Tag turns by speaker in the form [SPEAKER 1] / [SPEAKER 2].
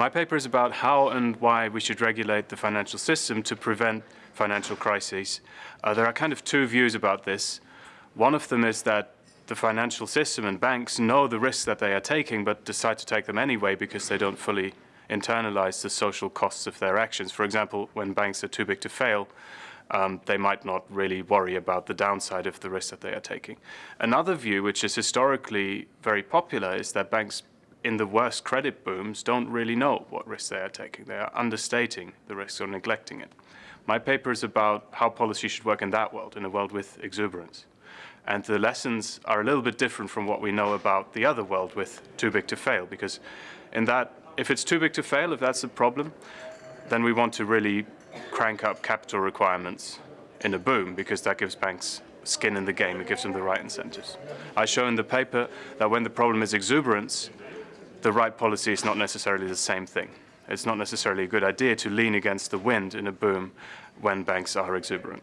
[SPEAKER 1] My paper is about how and why we should regulate the financial system to prevent financial crises. Uh, there are kind of two views about this. One of them is that the financial system and banks know the risks that they are taking but decide to take them anyway because they don't fully internalize the social costs of their actions. For example, when banks are too big to fail, um, they might not really worry about the downside of the risk that they are taking. Another view, which is historically very popular, is that banks in the worst credit booms don't really know what risks they are taking. They are understating the risks or neglecting it. My paper is about how policy should work in that world, in a world with exuberance. And the lessons are a little bit different from what we know about the other world with too big to fail, because in that, if it's too big to fail, if that's a problem, then we want to really crank up capital requirements in a boom, because that gives banks skin in the game, it gives them the right incentives. I show in the paper that when the problem is exuberance, the right policy is not necessarily the same thing. It's not necessarily a good idea to lean against the wind in a boom when banks are exuberant.